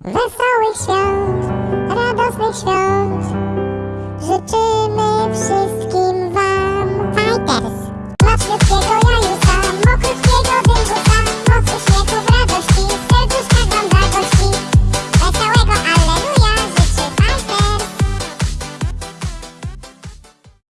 Wesołych świąt, radosnych świąt. Życzymy wszystkim